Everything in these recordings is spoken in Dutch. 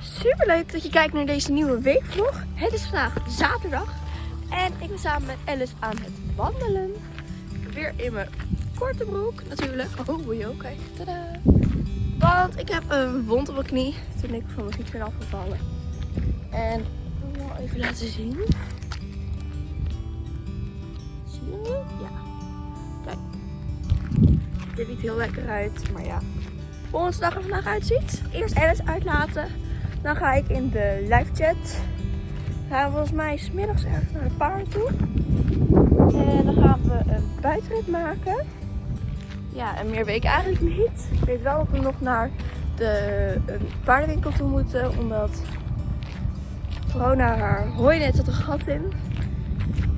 Super leuk dat je kijkt naar deze nieuwe weekvlog. Het is vandaag zaterdag en ik ben samen met Alice aan het wandelen. Weer in mijn korte broek natuurlijk. Oh, joh, kijk. Tadaa. Want ik heb een wond op mijn knie toen ik van mijn fiets ben afgevallen. En ik wil even laten zien. Zie je nu? Ja. Kijk. Het ziet niet heel lekker uit, maar ja. Onze dag er vandaag uitziet. Eerst Alice uitlaten. Dan ga ik in de live chat. Gaan volgens mij smiddags ergens naar de paard toe. En dan gaan we een buitenrit maken. Ja, en meer weet ik eigenlijk niet. Ik weet wel dat we nog naar de paardenwinkel toe moeten. Omdat corona haar hooinet zat een gat in.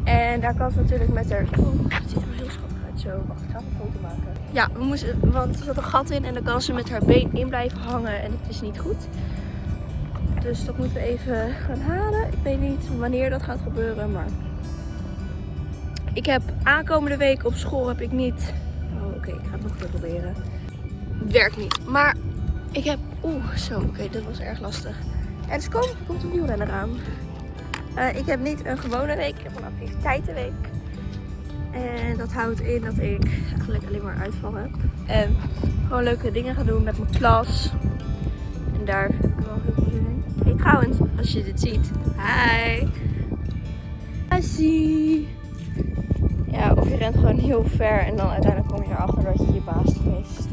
En daar kan ze natuurlijk met haar... Oh, het ziet er heel schattig uit zo. Wacht, ik ga een foto maken. Ja, we moesten, want er zat een gat in en dan kan ze met haar been in blijven hangen en het is niet goed. Dus dat moeten we even gaan halen. Ik weet niet wanneer dat gaat gebeuren, maar... Ik heb aankomende week op school heb ik niet... Oh, oké, ik ga het nog keer proberen. Werkt niet, maar ik heb... Oeh, zo, oké, dat was erg lastig. En dus komt, komt een wielrenner aan. Uh, ik heb niet een gewone week, ik heb een activiteitenweek. En dat houdt in dat ik eigenlijk alleen maar uitval heb. En gewoon leuke dingen ga doen met mijn klas. En daar trouwens, als je dit ziet. Hi! Hi! Ja, of je rent gewoon heel ver en dan uiteindelijk kom je erachter dat je je baas geweest.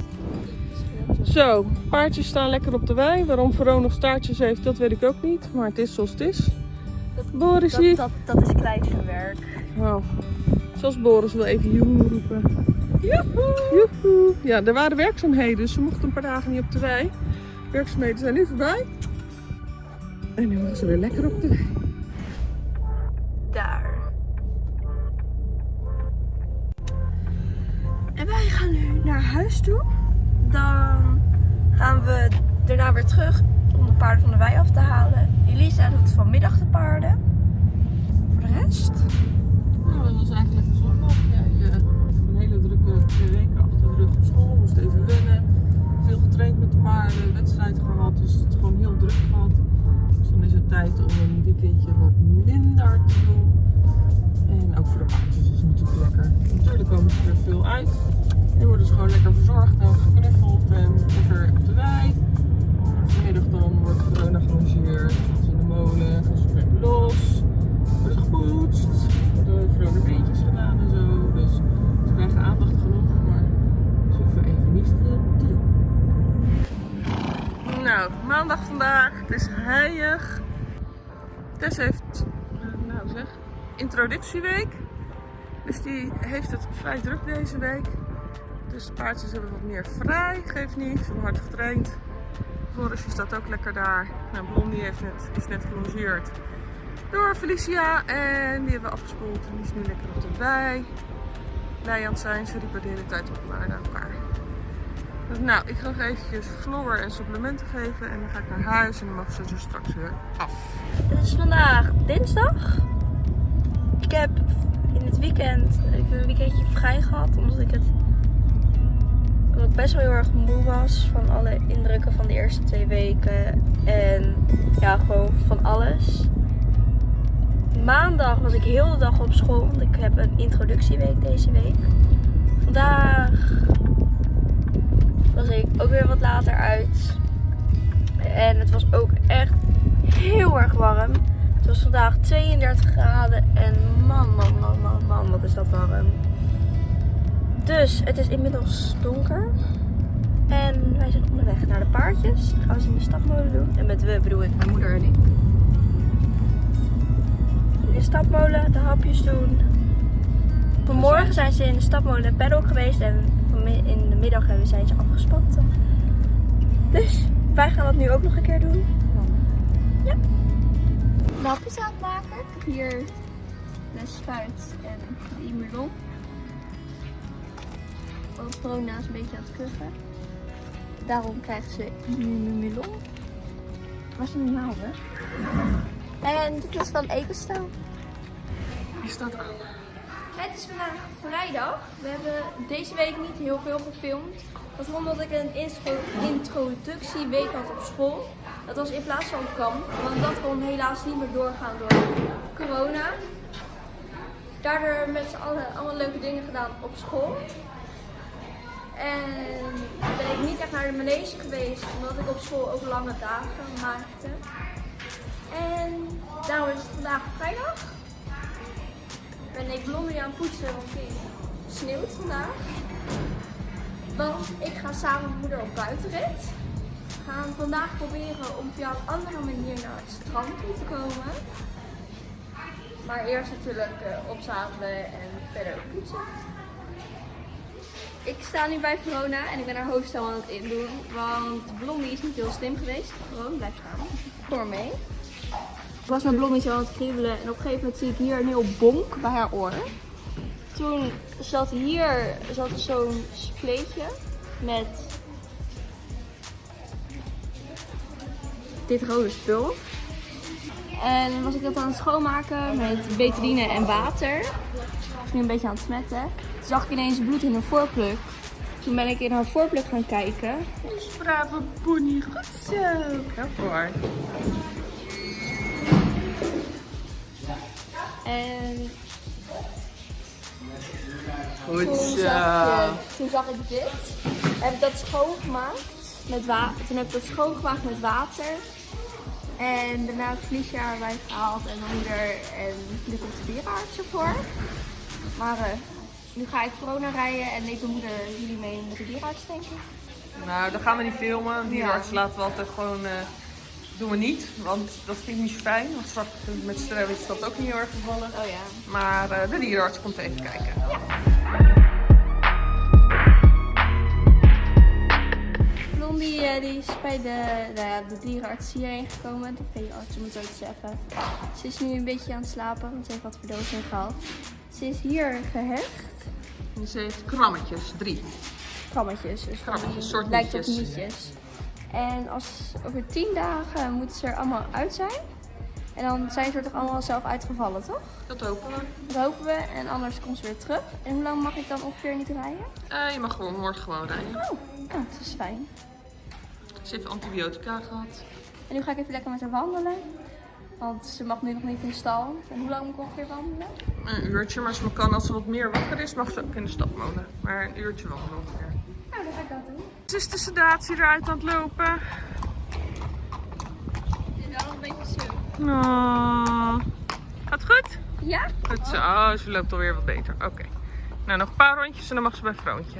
Zo, paardjes staan lekker op de wei. Waarom Veron nog staartjes heeft, dat weet ik ook niet. Maar het is zoals het is. Dat, Boris dat, hier. dat, dat is kleisterwerk. Wow. Zoals Boris wil even joehoe roepen. Joehoe! Joehoe! Ja, er waren werkzaamheden, dus ze mochten een paar dagen niet op de wei. Werkzaamheden zijn nu voorbij. En nu mogen ze weer lekker op de wei. Daar. En wij gaan nu naar huis toe. Dan gaan we daarna weer terug om de paarden van de wei af te halen. Elisa doet vanmiddag de paarden. Voor de rest. Nou, dat was eigenlijk een zondag. Ja, je hebt een hele drukke twee weken achter de rug op school. Moest even wennen. Veel getraind met de paarden, weekendje wat minder te doen. En ook voor de paardjes is het natuurlijk lekker. Natuurlijk komen ze er veel uit. En worden ze gewoon lekker verzorgd en geknuffeld en lekker op de wei. Vanmiddag dan wordt corona gerangeerd. Gaan in de molen, gaan ze weer los. Worden gepoetst. Worden vrolijke beetjes gedaan en zo. Dus ze krijgen aandacht genoeg, maar ze hoeven even niet zoveel te doen. Nou, maandag vandaag. Het is heilig. Tess heeft, eh, nou zeg, introductieweek. Dus die heeft het vrij druk deze week. Dus de paardjes hebben wat meer vrij, geeft niet. Ze hebben hard getraind. Borisje staat ook lekker daar. Nou, Blondie heeft net, is net gelongeerd door Felicia. En die hebben we afgespoeld. En die is nu lekker op de wei. Het zijn. Ze riepen de tijd op naar elkaar. Dus nou, ik ga nog eventjes chloor en supplementen geven. En dan ga ik naar huis. En dan mogen ze er straks weer af. Het is vandaag dinsdag. Ik heb in het weekend een weekendje vrij gehad. Omdat ik het omdat ik best wel heel erg moe was van alle indrukken van de eerste twee weken. En ja, gewoon van alles. Maandag was ik heel de dag op school, want ik heb een introductieweek deze week. Vandaag was ik ook weer wat later uit. En het was ook echt heel erg warm. Het was vandaag 32 graden en man, man, man, man, man, wat is dat warm. Dus het is inmiddels donker. En wij zijn onderweg naar de paardjes. Gaan ze in de stapmolen doen. En met we bedoel ik mijn moeder en ik. In de stapmolen de hapjes doen. Vanmorgen zijn ze in de stapmolen en paddock geweest. En in de middag hebben- zijn ze afgespannen. Dus wij gaan dat nu ook nog een keer doen. Ja. De hapjes aan het maken. Hier de spuit en de melon. Verona is een beetje aan het kuchen. Daarom krijgt ze melon. Waar zijn de naalden? En dit is van Ecostel. Die staat aan. Het is vandaag vrijdag. We hebben deze week niet heel veel gefilmd. Dat was omdat ik een intro- introductieweek had op school. Dat was in plaats van kamp, want dat kon helaas niet meer doorgaan door corona. Daardoor met z'n allen allemaal leuke dingen gedaan op school. En ben ik niet echt naar de manege geweest, omdat ik op school ook lange dagen maakte. En daarom is het vandaag vrijdag. Ben ik blondie aan het poetsen, want het sneeuwt vandaag. Want ik ga samen met moeder op buitenrit. We gaan vandaag proberen om via een andere manier naar het strand toe te komen. Maar eerst natuurlijk eh, opzadelen en verder poetsen. Ik sta nu bij Verona en ik ben haar hoofdstel aan het indoen. Want Blondie is niet heel slim geweest. Gewoon, blijf staan. Maar mee. Ik was met Blondie zo aan het kriebelen en op een gegeven moment zie ik hier een heel bonk bij haar oor. Toen zat hier zat er zo'n spleetje met dit rode spul. En was ik dat aan het schoonmaken met betadine en water. Ik was nu een beetje aan het smetten. Toen zag ik ineens bloed in een voorpluk. Toen ben ik in haar voorpluk gaan kijken. Brave pony, goed zo. Ja, En Goed toen zo. zag, je, toen zag ik dit. Heb ik dat schoongemaakt met water. Toen heb ik dat schoongemaakt met water. En daarna heb ik vliesje erbij gehaald en mijn moeder en nu komt de dierenarts ervoor. Maar eh, nu ga ik corona rijden en neemt mijn moeder jullie mee met de dierenarts denk ik. Nou, dan gaan we niet filmen. Die Ja. laten we altijd gewoon... eh, doen we niet, want dat vind ik niet zo fijn. Want straks met stress is dat ook niet heel erg gevallen. Oh ja. Maar eh, de dierenarts komt even kijken. Blondie eh, die is bij de, nou ja, de dierenarts hierheen gekomen, de veearts het zo te zeggen. Ze is nu een beetje aan het slapen, want ze heeft wat verdoving gehad. Ze is hier gehecht. En ze heeft krammetjes, drie. Krammetjes, dus Krammetjes, soort lijkt op nietjes. nietjes. En als, over tien dagen moeten ze er allemaal uit zijn. En dan zijn ze er toch allemaal zelf uitgevallen, toch? Dat hopen we. Dat hopen we. En anders komt ze weer terug. En hoe lang mag ik dan ongeveer niet rijden? Eh, je mag gewoon morgen gewoon rijden. Oh, nou, dat is fijn. Ze heeft antibiotica gehad. En nu ga ik even lekker met haar wandelen. Want ze mag nu nog niet in de stal. En hoe lang moet ik ongeveer wandelen? Een uurtje, maar ze kan, als ze wat meer wakker is, mag ze ook in de stad wonen. Maar een uurtje wandelen ongeveer. Nou, dan ga ik dat doen. Is de sedatie eruit aan het lopen. Is wel een beetje zo. Oh. Gaat goed? Ja? Goed zo. Oh, ze loopt alweer wat beter. Oké. Nou, nog een paar rondjes en dan mag ze bij Vroontje.